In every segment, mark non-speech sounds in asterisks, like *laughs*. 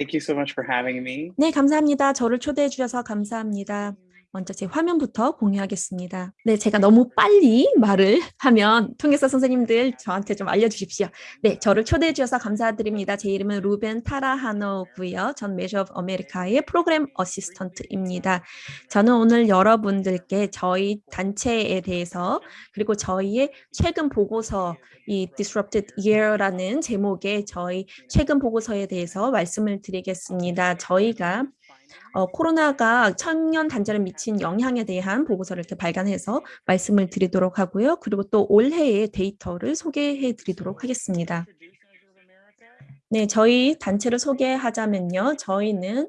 Thank you so much for having me. 네, 감사합니다. 저를 초대해 주셔서 감사합니다. 먼저 제 화면부터 공유하겠습니다. 네, 제가 너무 빨리 말을 *laughs* 하면 통역사 선생님들 저한테 좀 알려주십시오. 네, 저를 초대해 주셔서 감사드립니다. 제 이름은 루벤 타라하노고요. 전 Measure of America의 프로그램 assistant입니다. 저는 오늘 여러분들께 저희 단체에 대해서 그리고 저희의 최근 보고서 이 Disrupted Year라는 제목의 저희 최근 보고서에 대해서 말씀을 드리겠습니다. 저희가 어, 코로나가 청년 단절에 미친 영향에 대한 보고서를 이렇게 발간해서 말씀을 드리도록 하고요. 그리고 또 올해의 데이터를 소개해 드리도록 하겠습니다. 네, 저희 단체를 소개하자면요. 저희는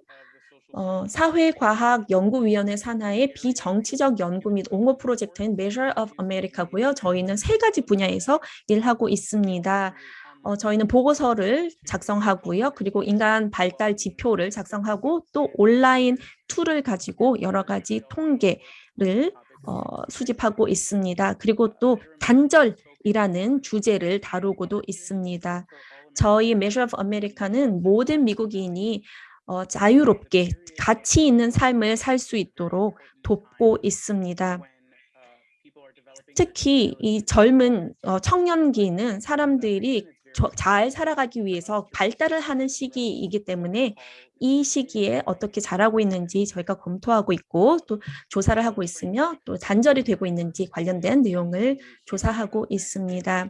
어, 사회과학연구위원회 산하의 비정치적 연구 및 옹호 프로젝트인 Measure of America고요. 저희는 세 가지 분야에서 일하고 있습니다. 어, 저희는 보고서를 작성하고요. 그리고 인간 발달 지표를 작성하고 또 온라인 툴을 가지고 여러 가지 통계를 어, 수집하고 있습니다. 그리고 또 단절이라는 주제를 다루고도 있습니다. 저희 Measure of America는 모든 미국인이 어, 자유롭게 가치 있는 삶을 살 수 있도록 돕고 있습니다. 특히 이 젊은 어, 청년기는 사람들이 잘 살아가기 위해서 발달을 하는 시기이기 때문에 이 시기에 어떻게 잘하고 있는지 저희가 검토하고 있고 또 조사를 하고 있으며 또 단절이 되고 있는지 관련된 내용을 조사하고 있습니다.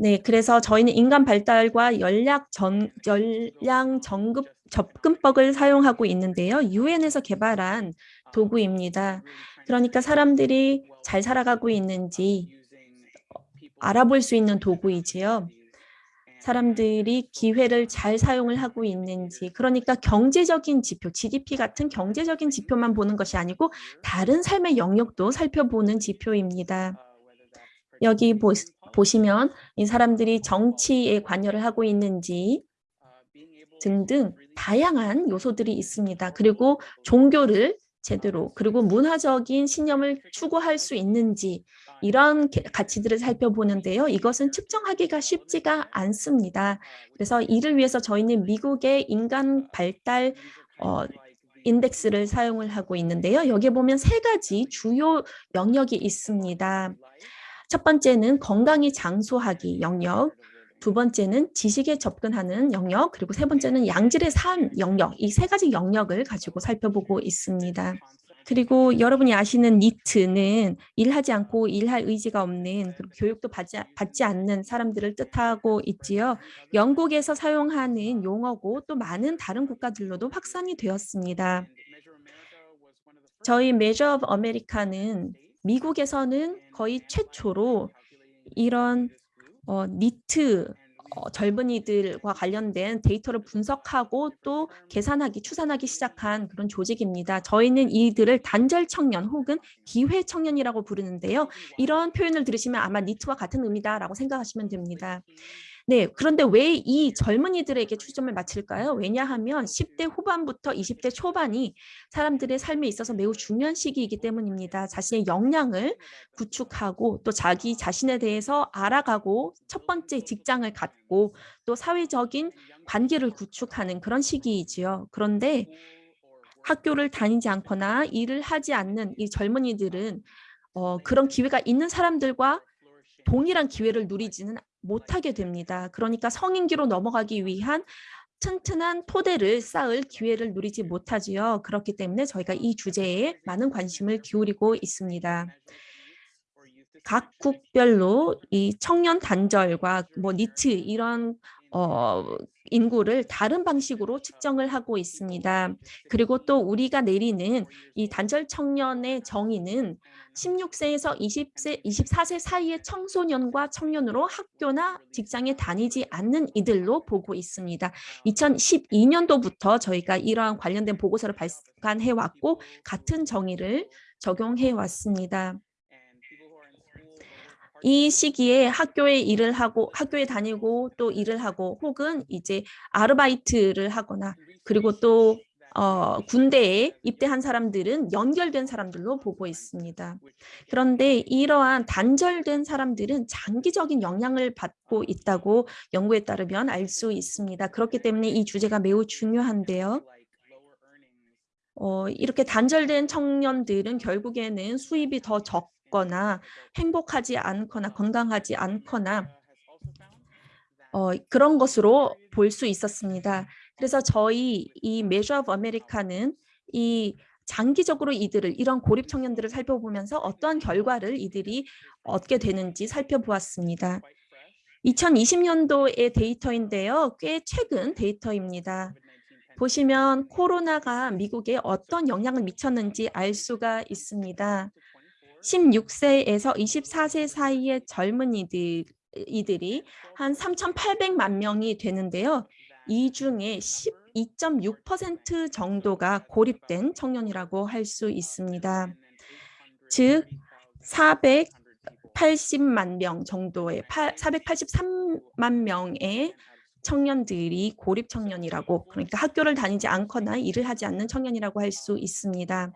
네, 그래서 저희는 인간 발달과 연락 전, 연량 정급 접근법을 사용하고 있는데요. 유엔에서 개발한 도구입니다. 그러니까 사람들이 잘 살아가고 있는지 알아볼 수 있는 도구이지요. 사람들이 기회를 잘 사용을 하고 있는지 그러니까 경제적인 지표, GDP 같은 경제적인 지표만 보는 것이 아니고 다른 삶의 영역도 살펴보는 지표입니다. 여기 보, 보시면 이 사람들이 정치에 관여를 하고 있는지 등등 다양한 요소들이 있습니다. 그리고 종교를 제대로 그리고 문화적인 신념을 추구할 수 있는지 이런 가치들을 살펴보는데요. 이것은 측정하기가 쉽지가 않습니다. 그래서 이를 위해서 저희는 미국의 인간 발달 어, 인덱스를 사용을 하고 있는데요. 여기 보면 세 가지 주요 영역이 있습니다. 첫 번째는 건강이 장수하기 영역, 두 번째는 지식에 접근하는 영역, 그리고 세 번째는 양질의 삶 영역, 이 세 가지 영역을 가지고 살펴보고 있습니다. 그리고 여러분이 아시는 NEET는 일하지 않고 일할 의지가 없는 그리고 교육도 받지, 받지 않는 사람들을 뜻하고 있지요. 영국에서 사용하는 용어고 또 많은 다른 국가들로도 확산이 되었습니다. 저희 Measure of America는 미국에서는 거의 최초로 이런 어, 니트 어, 젊은이들과 관련된 데이터를 분석하고 또 계산하기, 추산하기 시작한 그런 조직입니다. 저희는 이들을 단절 청년 혹은 기회 청년이라고 부르는데요. 이런 표현을 들으시면 아마 니트와 같은 의미다라고 생각하시면 됩니다. 네, 그런데 왜 이 젊은이들에게 초점을 맞출까요? 왜냐하면 10대 후반부터 20대 초반이 사람들의 삶에 있어서 매우 중요한 시기이기 때문입니다. 자신의 역량을 구축하고 또 자기 자신에 대해서 알아가고 첫 번째 직장을 갖고 또 사회적인 관계를 구축하는 그런 시기이지요. 그런데 학교를 다니지 않거나 일을 하지 않는 이 젊은이들은 어, 그런 기회가 있는 사람들과 동일한 기회를 누리지는 못하게 됩니다. 그러니까 성인기로 넘어가기 위한 튼튼한 토대를 쌓을 기회를 누리지 못하지요. 그렇기 때문에 저희가 이 주제에 많은 관심을 기울이고 있습니다. 각 국별로 이 청년 단절과 뭐 니트 이런 어, 인구를 다른 방식으로 측정을 하고 있습니다. 그리고 또 우리가 내리는 이 단절 청년의 정의는 16세에서 20세, 24세 사이의 청소년과 청년으로 학교나 직장에 다니지 않는 이들로 보고 있습니다. 2012년도부터 저희가 이러한 관련된 보고서를 발간해 왔고 같은 정의를 적용해 왔습니다. 이 시기에 학교에 일을 하고 학교에 다니고 또 일을 하고 혹은 이제 아르바이트를 하거나 그리고 또 어, 군대에 입대한 사람들은 연결된 사람들로 보고 있습니다. 그런데 이러한 단절된 사람들은 장기적인 영향을 받고 있다고 연구에 따르면 알 수 있습니다. 그렇기 때문에 이 주제가 매우 중요한데요. 어, 이렇게 단절된 청년들은 결국에는 수입이 더 적 거나 행복하지 않거나 건강하지 않거나 어, 그런 것으로 볼 수 있었습니다. 그래서 저희 이 Measure of America는 이 장기적으로 이들을 이런 고립 청년들을 살펴보면서 어떠한 결과를 이들이 얻게 되는지 살펴보았습니다. 2020년도의 데이터인데요. 꽤 최근 데이터입니다. 보시면 코로나가 미국에 어떤 영향을 미쳤는지 알 수가 있습니다. 16세에서 24세 사이의 젊은이들 이들이 한 3,800만 명이 되는데요. 이 중에 12.6% 정도가 고립된 청년이라고 할 수 있습니다. 즉 480만 명 정도의 483만 명의 청년들이 고립 청년이라고 그러니까 학교를 다니지 않거나 일을 하지 않는 청년이라고 할 수 있습니다.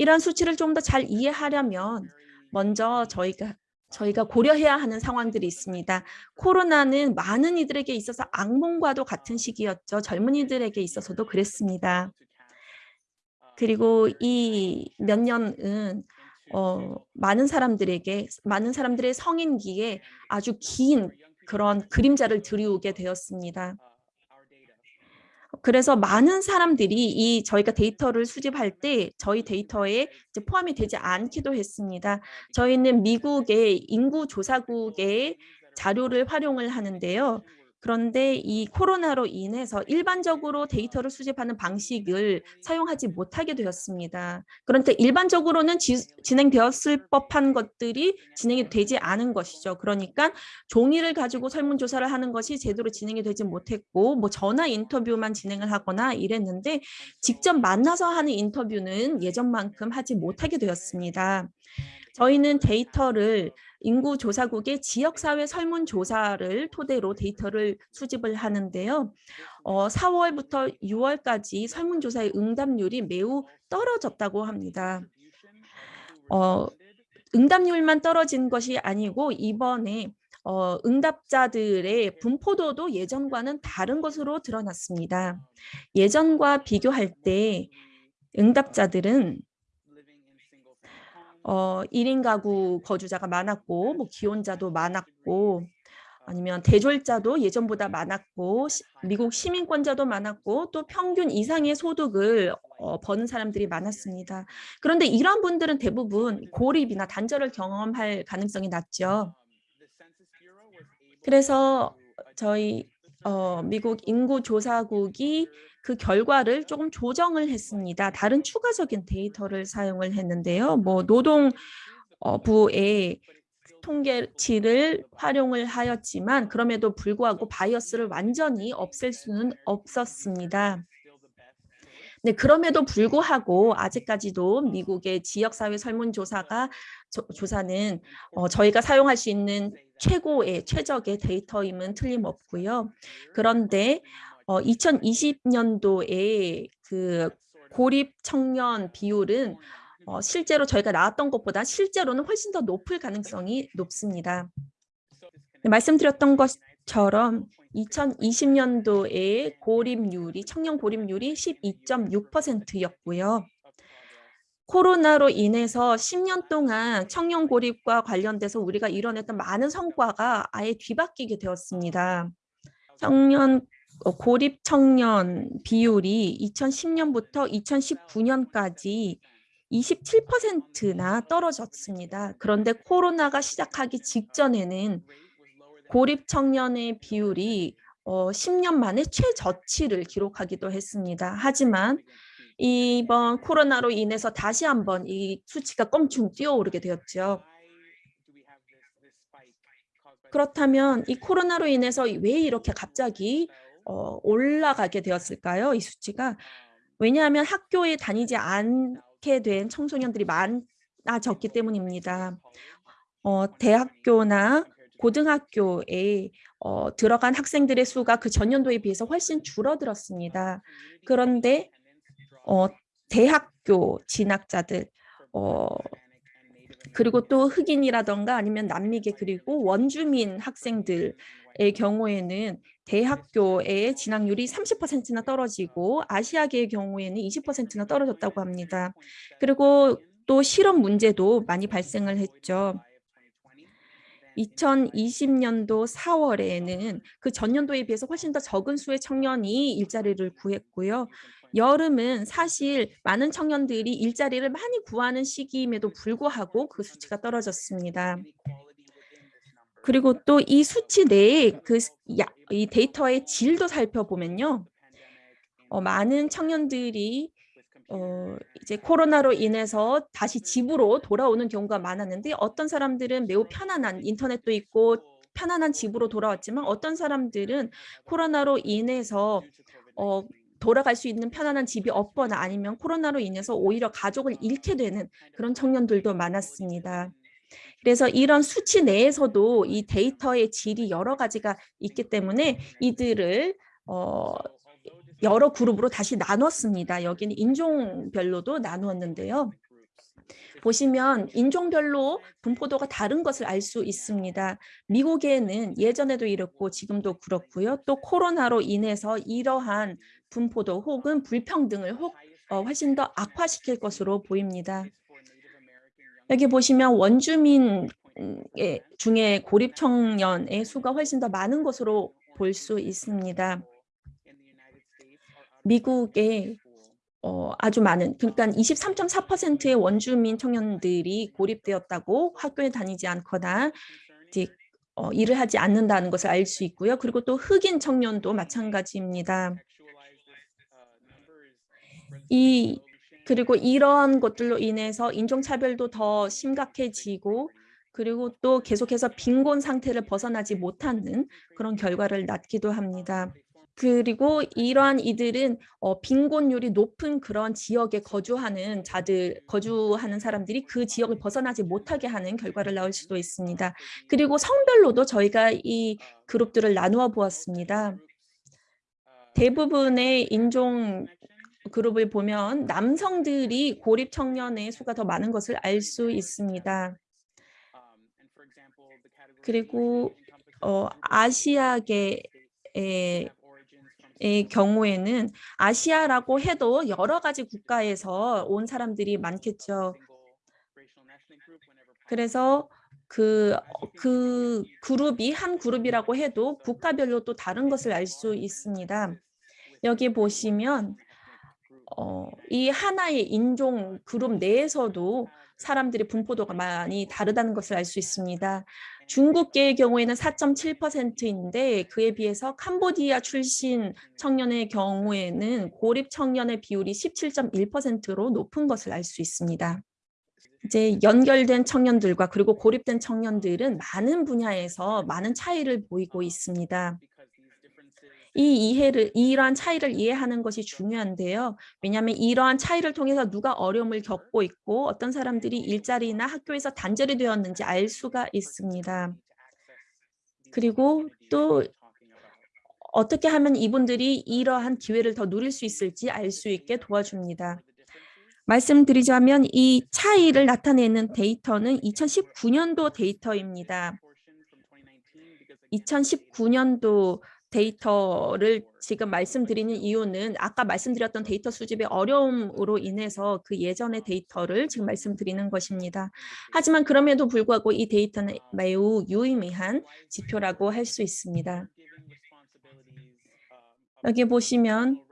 이런 수치를 좀 더 잘 이해하려면 먼저 저희가 저희가 고려해야 하는 상황들이 있습니다. 코로나는 많은 이들에게 있어서 악몽과도 같은 시기였죠. 젊은이들에게 있어서도 그랬습니다. 그리고 이 몇 년은 어, 많은 사람들에게 많은 사람들의 성인기에 아주 긴 그런 그림자를 들이우게 되었습니다. 그래서 많은 사람들이 이 저희가 데이터를 수집할 때 저희 데이터에 포함이 되지 않기도 했습니다. 저희는 미국의 인구조사국의 자료를 활용을 하는데요. 그런데 이 코로나로 인해서 일반적으로 데이터를 수집하는 방식을 사용하지 못하게 되었습니다. 그런데 일반적으로는 지, 진행되었을 법한 것들이 진행이 되지 않은 것이죠. 그러니까 종이를 가지고 설문조사를 하는 것이 제대로 진행이 되지 못했고 뭐 전화 인터뷰만 진행을 하거나 이랬는데 직접 만나서 하는 인터뷰는 예전만큼 하지 못하게 되었습니다. 저희는 데이터를 인구조사국의 지역사회 설문조사를 토대로 데이터를 수집을 하는데요. 어, 4월부터 6월까지 설문조사의 응답률이 매우 떨어졌다고 합니다. 어, 응답률만 떨어진 것이 아니고 이번에 어, 응답자들의 분포도도 예전과는 다른 것으로 드러났습니다. 예전과 비교할 때 응답자들은 어, 1인 가구 거주자가 많았고 뭐 기혼자도 많았고 아니면 대졸자도 예전보다 많았고 시, 미국 시민권자도 많았고 또 평균 이상의 소득을 어, 버는 사람들이 많았습니다. 그런데 이런 분들은 대부분 고립이나 단절을 경험할 가능성이 낮죠. 그래서 저희 어, 미국 인구조사국이 그 결과를 조금 조정을 했습니다. 다른 추가적인 데이터를 사용을 했는데요. 뭐 노동부의 통계치를 활용을 하였지만 그럼에도 불구하고 bias를 완전히 없앨 수는 없었습니다. 네, 그럼에도 불구하고 아직까지도 미국의 지역사회 설문조사가 조, 조사는 어, 저희가 사용할 수 있는 최고의 최적의 데이터임은 틀림없고요. 그런데 어, 2020년도에 그 고립 청년 비율은 어, 실제로 저희가 나왔던 것보다 실제로는 훨씬 더 높을 가능성이 높습니다. 네, 말씀드렸던 것처럼 2020년도에 고립률이 청년 고립률이 12.6%였고요. 코로나로 인해서 10년 동안 청년 고립과 관련돼서 우리가 이뤄냈던 많은 성과가 아예 뒤바뀌게 되었습니다. 청년 어, 고립 청년 비율이 2010년부터 2019년까지 27%나 떨어졌습니다. 그런데 코로나가 시작하기 직전에는 고립 청년의 비율이 어, 10년 만에 최저치를 기록하기도 했습니다. 하지만 이번 코로나로 인해서 다시 한번 이 수치가 껑충 뛰어오르게 되었죠. 그렇다면 이 코로나로 인해서 왜 이렇게 갑자기 어, 올라가게 되었을까요? 이 수치가 왜냐하면 학교에 다니지 않게 된 청소년들이 많아졌기 때문입니다. 어, 대학교나 고등학교에 어, 들어간 학생들의 수가 그 전년도에 비해서 훨씬 줄어들었습니다. 그런데 어, 대학교 진학자들 어, 그리고 또 흑인이라던가 아니면 남미계 그리고 원주민 학생들의 경우에는 대학교의 진학률이 30%나 떨어지고 아시아계의 경우에는 20%나 떨어졌다고 합니다. 그리고 또 실업 문제도 많이 발생을 했죠. 2020년도 4월에는 그 전년도에 비해서 훨씬 더 적은 수의 청년이 일자리를 구했고요. 여름은 사실 많은 청년들이 일자리를 많이 구하는 시기임에도 불구하고 그 수치가 떨어졌습니다. 그리고 또 이 수치 내에 그 이 데이터의 질도 살펴보면요. 어, 많은 청년들이 어, 이제 코로나로 인해서 다시 집으로 돌아오는 경우가 많았는데 어떤 사람들은 매우 편안한 인터넷도 있고 편안한 집으로 돌아왔지만 어떤 사람들은 코로나로 인해서 어, 돌아갈 수 있는 편안한 집이 없거나 아니면 코로나로 인해서 오히려 가족을 잃게 되는 그런 청년들도 많았습니다. 그래서 이런 수치 내에서도 이 데이터의 질이 여러 가지가 있기 때문에 이들을 어, 여러 그룹으로 다시 나눴습니다. 여기는 인종별로도 나누었는데요. 보시면 인종별로 분포도가 다른 것을 알 수 있습니다. 미국에는 예전에도 이렇고 지금도 그렇고요. 또 코로나로 인해서 이러한 분포도 혹은 불평등을 혹, 어, 훨씬 더 악화시킬 것으로 보입니다. 여기 보시면 원주민 중에 고립 청년의 수가 훨씬 더 많은 것으로 볼 수 있습니다. 미국에 어, 아주 많은 그러니까 23.4%의 원주민 청년들이 고립되었다고 학교에 다니지 않거나 이제 어, 일을 하지 않는다는 것을 알 수 있고요. 그리고 또 흑인 청년도 마찬가지입니다. 이 그리고 이러한 것들로 인해서 인종차별도 더 심각해지고 그리고 또 계속해서 빈곤 상태를 벗어나지 못하는 그런 결과를 낳기도 합니다. 그리고 이러한 이들은 어, 빈곤율이 높은 그런 지역에 거주하는 자들, 거주하는 사람들이 그 지역을 벗어나지 못하게 하는 결과를 낳을 수도 있습니다. 그리고 성별로도 저희가 이 그룹들을 나누어 보았습니다. 대부분의 인종 그룹을 보면 남성들이 고립 청년의 수가 더 많은 것을 알 수 있습니다. 그리고 어, 아시아계의 의 경우에는 아시아라고 해도 여러 가지 국가에서 온 사람들이 많겠죠. 그래서 그, 그 그룹이 한 그룹이라고 해도 국가별로 또 다른 것을 알 수 있습니다. 여기 보시면 어, 이 하나의 인종 그룹 내에서도 사람들의 분포도가 많이 다르다는 것을 알 수 있습니다. 중국계의 경우에는 4.7%인데 그에 비해서 캄보디아 출신 청년의 경우에는 고립 청년의 비율이 17.1%로 높은 것을 알 수 있습니다. 이제 연결된 청년들과 그리고 고립된 청년들은 많은 분야에서 많은 차이를 보이고 있습니다. 이 이해를 이러한 차이를 이해하는 것이 중요한데요. 왜냐하면 이러한 차이를 통해서 누가 어려움을 겪고 있고 어떤 사람들이 일자리나 학교에서 단절이 되었는지 알 수가 있습니다. 그리고 또 어떻게 하면 이분들이 이러한 기회를 더 누릴 수 있을지 알 수 있게 도와줍니다. 말씀드리자면 이 차이를 나타내는 데이터는 2019년도 데이터입니다. 2019년도 데이터를 지금 말씀드리는 이유는 아까 말씀드렸던 데이터 수집의 어려움으로 인해서 그 예전의 데이터를 지금 말씀드리는 것입니다. 하지만 그럼에도 불구하고 이 데이터는 매우 유의미한 지표라고 할 수 있습니다. 여기 보시면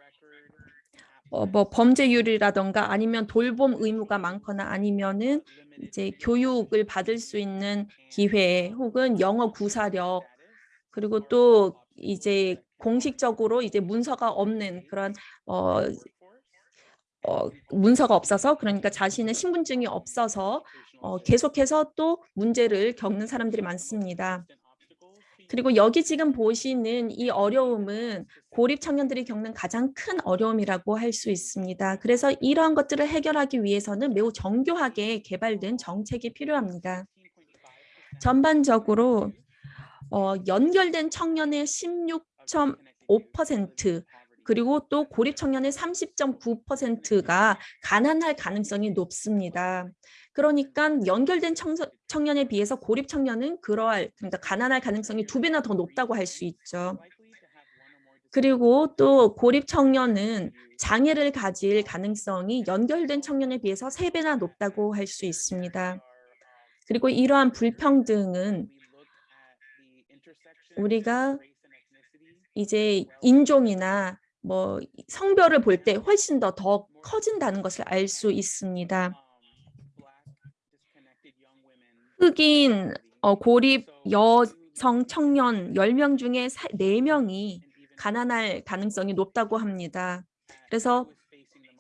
어, 뭐 범죄율이라던가 아니면 돌봄 의무가 많거나 아니면은 이제 교육을 받을 수 있는 기회 혹은 영어 구사력 그리고 또 이제 공식적으로 이제 문서가 없는 그런 어, 어, 문서가 없어서 그러니까 자신의 신분증이 없어서 어, 계속해서 또 문제를 겪는 사람들이 많습니다. 그리고 여기 지금 보시는 이 어려움은 고립 청년들이 겪는 가장 큰 어려움이라고 할 수 있습니다. 그래서 이러한 것들을 해결하기 위해서는 매우 정교하게 개발된 정책이 필요합니다. 전반적으로 어, 연결된 청년의 16.5% 그리고 또 고립 청년의 30.9%가 가난할 가능성이 높습니다. 그러니까 연결된 청년에 비해서 고립 청년은 그러할 그러니까 가난할 가능성이 두 배나 더 높다고 할 수 있죠. 그리고 또 고립 청년은 장애를 가질 가능성이 연결된 청년에 비해서 세배나 높다고 할 수 있습니다. 그리고 이러한 불평등은 우리가 이제 인종이나 뭐 성별을 볼 때 훨씬 더 더 커진다는 것을 알 수 있습니다. 흑인 어, 고립 여성 청년 10명 중에 4명이 가난할 가능성이 높다고 합니다. 그래서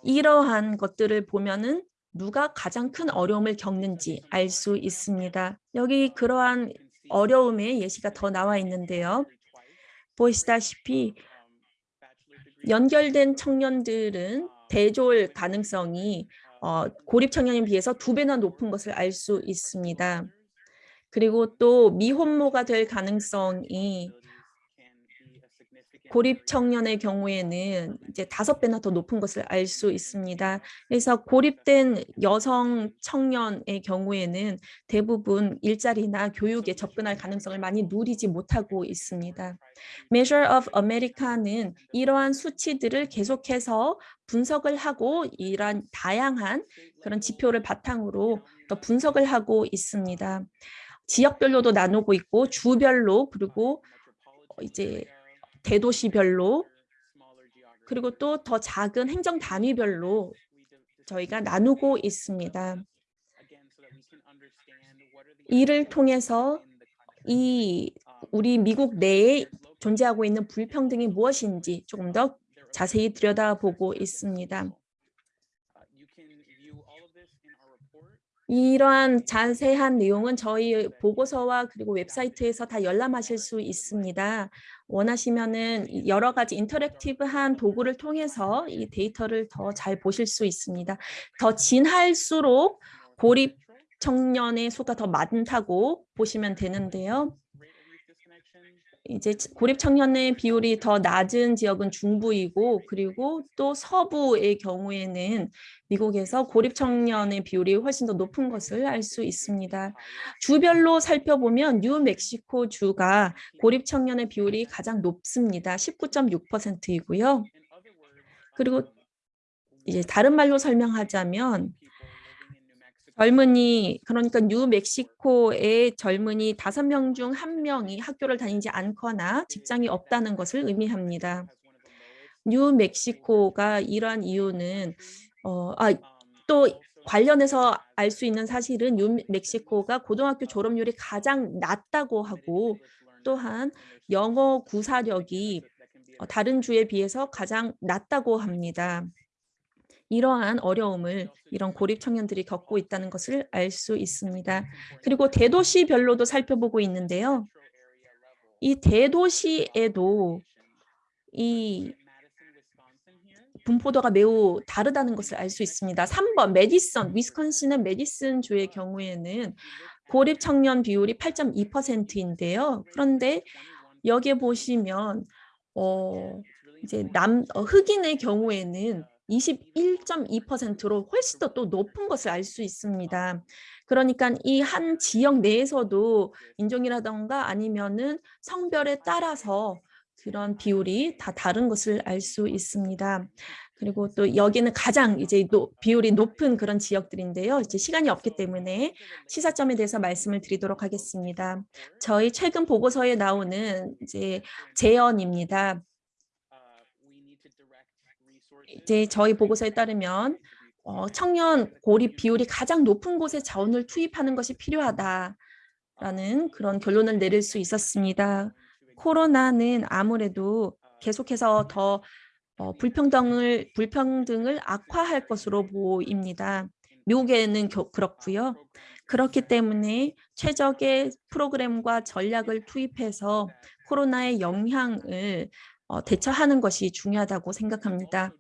이러한 것들을 보면은 누가 가장 큰 어려움을 겪는지 알 수 있습니다. 여기 그러한 어려움의 예시가 더 나와 있는데요. 보시다시피 연결된 청년들은 대졸 가능성이 어, 고립 청년에 비해서 두 배나 높은 것을 알 수 있습니다. 그리고 또 미혼모가 될 가능성이 고립 청년의 경우에는 이제 다섯 배나 더 높은 것을 알 수 있습니다. 그래서 고립된 여성 청년의 경우에는 대부분 일자리나 교육에 접근할 가능성을 많이 누리지 못하고 있습니다. Measure of America는 이러한 수치들을 계속해서 분석을 하고 이러한 다양한 그런 지표를 바탕으로 더 분석을 하고 있습니다. 지역별로도 나누고 있고 주별로 그리고 이제 대도시별로 그리고 또 더 작은 행정 단위별로 저희가 나누고 있습니다. 이를 통해서 이 우리 미국 내에 존재하고 있는 불평등이 무엇인지 조금 더 자세히 들여다보고 있습니다. 이러한 자세한 내용은 저희 보고서와 그리고 웹사이트에서 다 열람하실 수 있습니다. 원하시면은 여러 가지 인터랙티브한 도구를 통해서 이 데이터를 더 잘 보실 수 있습니다. 더 진할수록 고립 청년의 수가 더 많다고 보시면 되는데요. 이제 고립 청년의 비율이 더 낮은 지역은 중부이고 그리고 또 서부의 경우에는 미국에서 고립 청년의 비율이 훨씬 더 높은 것을 알 수 있습니다. 주별로 살펴보면 뉴멕시코 주가 고립 청년의 비율이 가장 높습니다. 19.6%이고요. 그리고 이제 다른 말로 설명하자면 젊은이 그러니까 뉴멕시코의 젊은이 다섯 명 중 한 명이 학교를 다니지 않거나 직장이 없다는 것을 의미합니다. 뉴멕시코가 이러한 이유는 어, 아, 또 관련해서 알 수 있는 사실은 뉴멕시코가 고등학교 졸업률이 가장 낮다고 하고 또한 영어 구사력이 어, 다른 주에 비해서 가장 낮다고 합니다. 이러한 어려움을 이런 고립 청년들이 겪고 있다는 것을 알 수 있습니다. 그리고 대도시별로도 살펴보고 있는데요. 이 대도시에도 이 분포도가 매우 다르다는 것을 알 수 있습니다. 3번 메디슨, 위스콘신은 메디슨 주의 경우에는 고립 청년 비율이 8.2%인데요. 그런데 여기에 보시면 어 이제 남 어, 흑인의 경우에는 21.2%로 훨씬 더 또 높은 것을 알 수 있습니다. 그러니까 이 한 지역 내에서도 인종이라던가 아니면은 성별에 따라서 그런 비율이 다 다른 것을 알 수 있습니다. 그리고 또 여기는 가장 이제 노, 비율이 높은 그런 지역들인데요. 이제 시간이 없기 때문에 시사점에 대해서 말씀을 드리도록 하겠습니다. 저희 최근 보고서에 나오는 이제 재연입니다. 이제 저희 보고서에 따르면 어, 청년 고립 비율이 가장 높은 곳에 자원을 투입하는 것이 필요하다라는 그런 결론을 내릴 수 있었습니다. 코로나는 아무래도 계속해서 더 어, 불평등을 불평등을 악화할 것으로 보입니다. 미국에는 겨, 그렇고요. 그렇기 때문에 최적의 프로그램과 전략을 투입해서 코로나의 영향을 어, 대처하는 것이 중요하다고 생각합니다.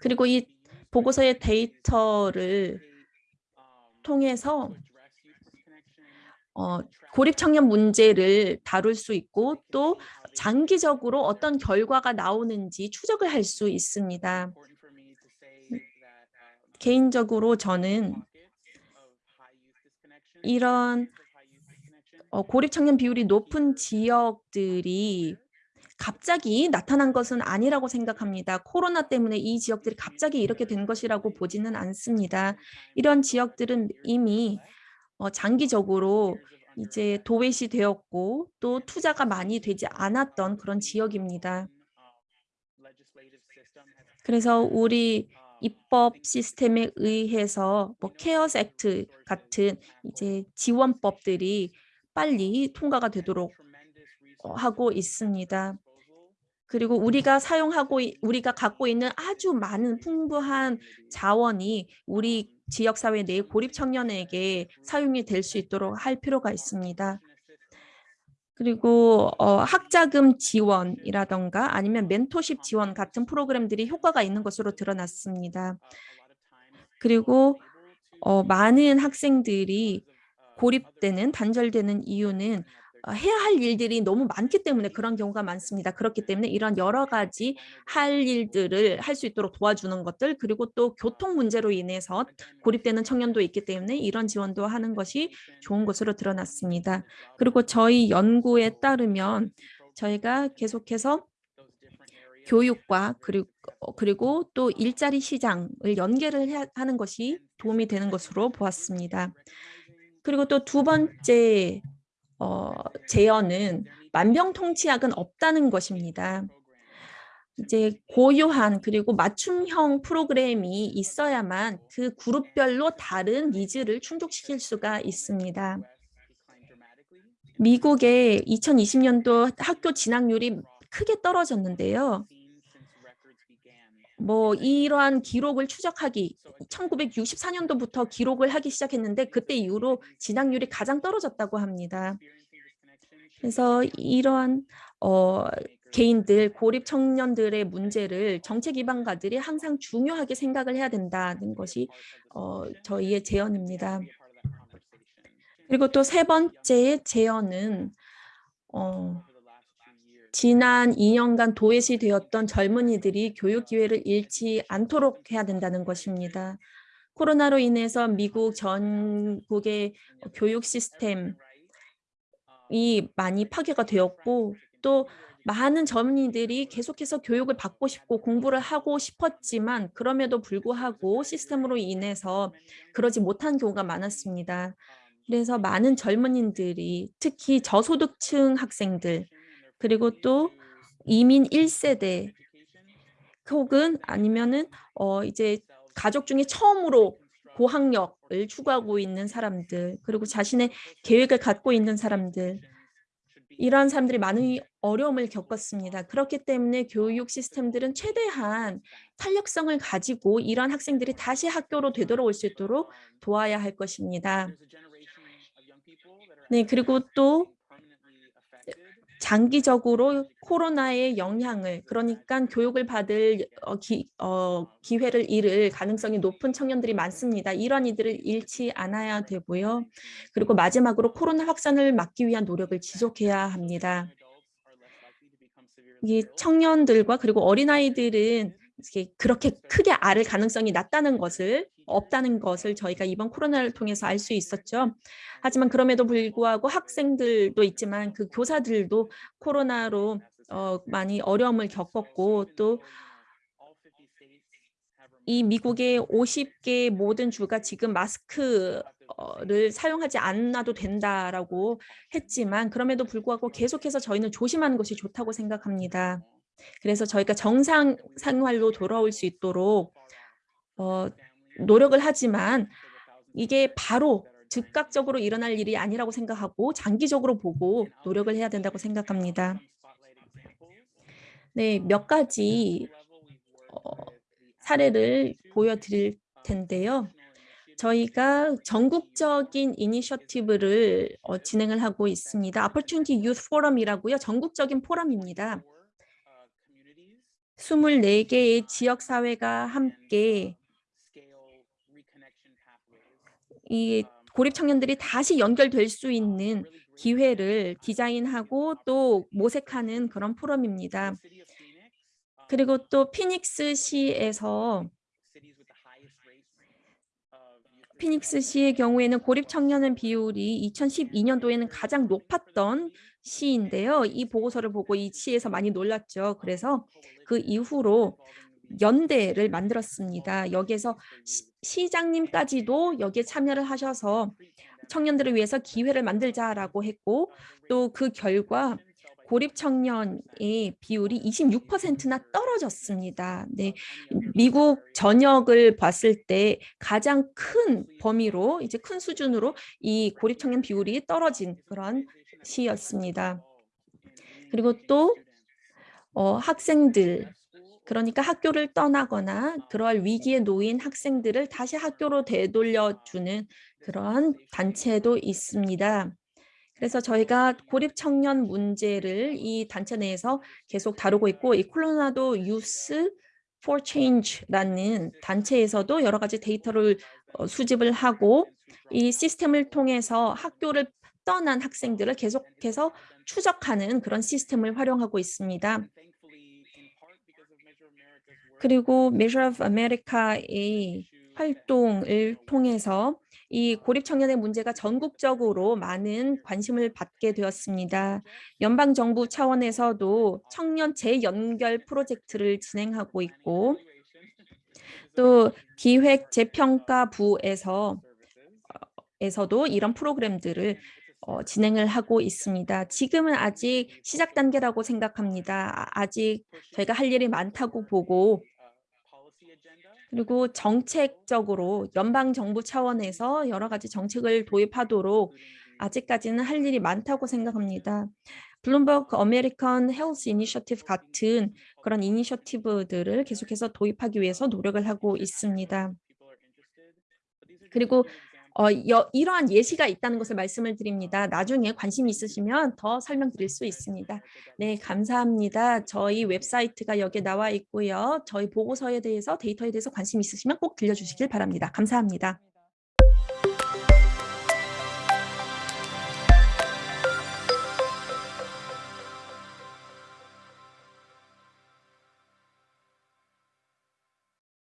그리고 이 보고서의 데이터를 통해서 어, 고립 청년 문제를 다룰 수 있고 또 장기적으로 어떤 결과가 나오는지 추적을 할 수 있습니다. 개인적으로 저는 이런 어, 고립 청년 비율이 높은 지역들이 갑자기 나타난 것은 아니라고 생각합니다. 코로나 때문에 이 지역들이 갑자기 이렇게 된 것이라고 보지는 않습니다. 이런 지역들은 이미 어, 장기적으로 이제 도외시 되었고 또 투자가 많이 되지 않았던 그런 지역입니다. 그래서 우리 입법 시스템에 의해서 뭐 케어스 액트 같은 이제 지원법들이 빨리 통과가 되도록 어, 하고 있습니다. 그리고 우리가 사용하고 우리가 갖고 있는 아주 많은 풍부한 자원이 우리 지역사회 내 고립 청년에게 사용이 될 수 있도록 할 필요가 있습니다. 그리고 어, 학자금 지원이라던가 아니면 멘토십 지원 같은 프로그램들이 효과가 있는 것으로 드러났습니다. 그리고 어, 많은 학생들이 고립되는 단절되는 이유는 어, 해야 할 일들이 너무 많기 때문에 그런 경우가 많습니다. 그렇기 때문에 이런 여러 가지 할 일들을 할 수 있도록 도와주는 것들 그리고 또 교통 문제로 인해서 고립되는 청년도 있기 때문에 이런 지원도 하는 것이 좋은 것으로 드러났습니다. 그리고 저희 연구에 따르면 저희가 계속해서 교육과 그리고 어, 그리고 또 일자리 시장을 연계를 하는 것이 도움이 되는 것으로 보았습니다. 그리고 또 두 번째 어, 제언은 만병통치약은 없다는 것입니다. 이제 고유한 그리고 맞춤형 프로그램이 있어야만 그 그룹별로 다른 needs를 충족시킬 수가 있습니다. 미국의 2020년도 학교 진학률이 크게 떨어졌는데요. 뭐 이러한 기록을 추적하기 1964년도부터 기록을 하기 시작했는데 그때 이후로 진학률이 가장 떨어졌다고 합니다. 그래서 이러한 어, 개인들, 고립 청년들의 문제를 정책 기반가들이 항상 중요하게 생각을 해야 된다는 것이 어, 저희의 제언입니다. 그리고 또 세 번째 제언은 어, 지난 2년간 도외시 되었던 젊은이들이 교육 기회를 잃지 않도록 해야 된다는 것입니다. 코로나로 인해서 미국 전국의 교육 시스템이 많이 파괴가 되었고 또 많은 젊은이들이 계속해서 교육을 받고 싶고 공부를 하고 싶었지만 그럼에도 불구하고 시스템으로 인해서 그러지 못한 경우가 많았습니다. 그래서 많은 젊은이들이 특히 저소득층 학생들 그리고 또 이민 1세대 혹은 아니면은 어 이제 가족 중에 처음으로 고학력을 추구하고 있는 사람들 그리고 자신의 계획을 갖고 있는 사람들 이러한 사람들이 많은 어려움을 겪었습니다. 그렇기 때문에 교육 시스템들은 최대한 탄력성을 가지고 이러한 학생들이 다시 학교로 되돌아올 수 있도록 도와야 할 것입니다. 네, 그리고 또 장기적으로 코로나의 영향을 그러니까 교육을 받을 어, 기, 어, 기회를 잃을 가능성이 높은 청년들이 많습니다. 이런 이들을 잃지 않아야 되고요. 그리고 마지막으로 코로나 확산을 막기 위한 노력을 지속해야 합니다. 이 청년들과 그리고 어린아이들은 그렇게 크게 앓을 가능성이 낮다는 것을 없다는 것을 저희가 이번 코로나를 통해서 알 수 있었죠. 하지만 그럼에도 불구하고 학생들도 있지만 그 교사들도 코로나로 어, 많이 어려움을 겪었고 또 이 미국의 50개 모든 주가 지금 마스크 를 사용하지 않아도 된다라고 했지만 그럼에도 불구하고 계속해서 저희는 조심하는 것이 좋다고 생각합니다. 그래서 저희가 정상 생활로 돌아올 수 있도록 어, 노력을 하지만 이게 바로 즉각적으로 일어날 일이 아니라고 생각하고 장기적으로 보고 노력을 해야 된다고 생각합니다. 네, 몇 가지 어, 사례를 보여드릴 텐데요. 저희가 전국적인 이니셔티브를 어, 진행을 하고 있습니다. Opportunity Youth Forum이라고요. 전국적인 포럼입니다. 24개의 지역사회가 함께 이 고립 청년들이 다시 연결될 수 있는 기회를 디자인하고 또 모색하는 그런 포럼입니다. 그리고 또 피닉스 시에서 피닉스 시의 경우에는 고립 청년의 비율이 2012년도에는 가장 높았던 시인데요. 이 보고서를 보고 이 시에서 많이 놀랐죠. 그래서 그 이후로 연대를 만들었습니다. 여기에서 시, 장님까지도 여기에 참여를 하셔서 청년들을 위해서 기회를 만들자라고 했고 또 그 결과 고립 청년의 비율이 26%나 떨어졌습니다. 네, 미국 전역을 봤을 때 가장 큰 범위로 이제 큰 수준으로 이 고립 청년 비율이 떨어진 그런 시였습니다. 그리고 또 어, 학생들 그러니까 학교를 떠나거나 그러할 위기에 놓인 학생들을 다시 학교로 되돌려주는 그러한 단체도 있습니다. 그래서 저희가 고립 청년 문제를 이 단체 내에서 계속 다루고 있고 이 콜로라도 유스 for Change라는 단체에서도 여러 가지 데이터를 어, 수집을 하고 이 시스템을 통해서 학교를 떠난 학생들을 계속해서 추적하는 그런 시스템을 활용하고 있습니다. 그리고 Measure of America의 활동을 통해서 이 고립 청년의 문제가 전국적으로 많은 관심을 받게 되었습니다. 연방정부 차원에서도 청년 재연결 프로젝트를 진행하고 있고 또 기획 재평가부에서 어, 에서도 이런 프로그램들을 어, 진행을 하고 있습니다. 지금은 아직 시작 단계라고 생각합니다. 아, 아직 저희가 할 일이 많다고 보고 그리고 정책적으로 연방정부 차원에서 여러 가지 정책을 도입하도록 아직까지는 할 일이 많다고 생각합니다. Bloomberg American Health Initiative 같은 그런 initiative들을 계속해서 도입하기 위해서 노력을 하고 있습니다. 그리고 어, 여, 이러한 예시가 있다는 것을 말씀을 드립니다. 나중에 관심 있으시면 더 설명드릴 수 있습니다. 네, 감사합니다. 저희 웹사이트가 여기에 나와 있고요. 저희 보고서에 대해서 데이터에 대해서 관심 있으시면 꼭 들려주시길 바랍니다. 감사합니다.